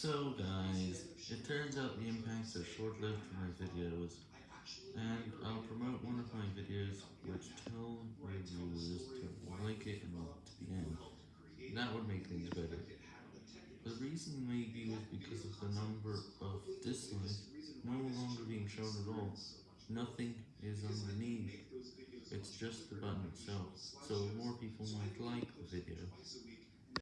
So guys, it turns out the impacts are short-lived for my videos, and I'll promote one of my videos which tell viewers to like it and to the end. That would make things better. The reason maybe was because of the number of dislikes no longer being shown at all. Nothing is underneath. It's just the button itself, so more people might like the video.